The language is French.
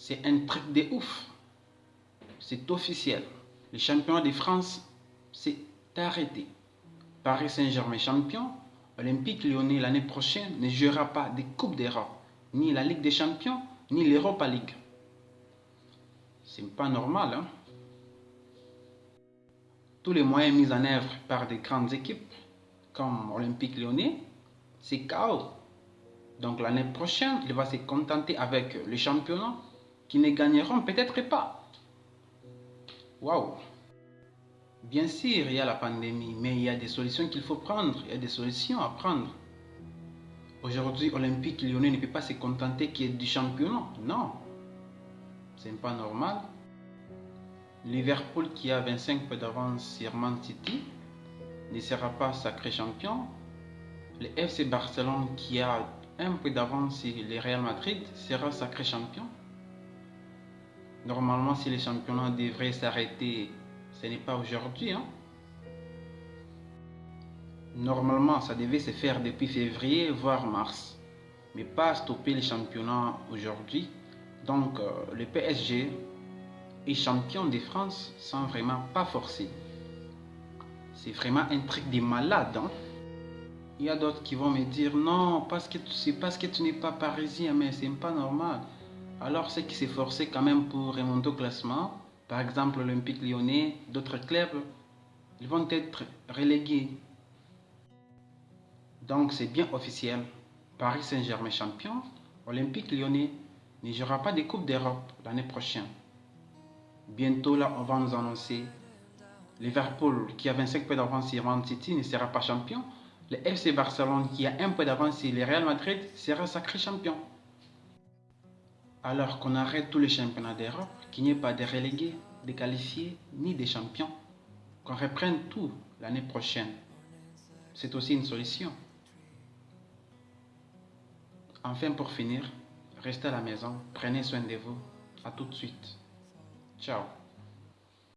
C'est un truc de ouf. C'est officiel. Le championnat de France, c'est arrêté. Paris Saint-Germain champion, Olympique Lyonnais l'année prochaine ne jouera pas des Coupes d'Europe, ni la Ligue des Champions, ni l'Europa League. C'est pas normal, hein? Tous les moyens mis en œuvre par des grandes équipes, comme Olympique Lyonnais, c'est chaos. Donc l'année prochaine, il va se contenter avec les championnats qui ne gagneront peut-être pas. Waouh! Bien sûr, il y a la pandémie, mais il y a des solutions qu'il faut prendre, il y a des solutions à prendre. Aujourd'hui, Olympique Lyonnais ne peut pas se contenter qu'il y ait du championnat. Non, c'est pas normal. Liverpool qui a 25 points d'avance sur Man City ne sera pas sacré champion. Le FC Barcelone qui a un peu d'avance sur le Real Madrid sera sacré champion. Normalement, si les championnats devraient s'arrêter, ce n'est pas aujourd'hui. Hein? Normalement, ça devait se faire depuis février, voire mars. Mais pas stopper les championnats aujourd'hui. Donc, euh, le PSG est champion de France sans vraiment pas forcer. C'est vraiment un truc de malade. Hein? Il y a d'autres qui vont me dire non, parce que c'est parce que tu n'es pas parisien, mais c'est pas normal. Alors ceux qui forcé quand même pour remonter au classement, par exemple l'Olympique lyonnais, d'autres clubs, ils vont être relégués. Donc c'est bien officiel. Paris Saint-Germain champion, Olympique lyonnais ne jouera pas des Coupes d'Europe l'année prochaine. Bientôt là, on va nous annoncer Liverpool qui a 25 points d'avance sur Man City ne sera pas champion. Le FC Barcelone qui a un peu d'avance sur le Real Madrid sera sacré champion. Alors qu'on arrête tous les championnats d'Europe, qu'il n'y ait pas de relégués, de qualifiés, ni des champions, qu'on reprenne tout l'année prochaine. C'est aussi une solution. Enfin, pour finir, restez à la maison, prenez soin de vous. À tout de suite. Ciao.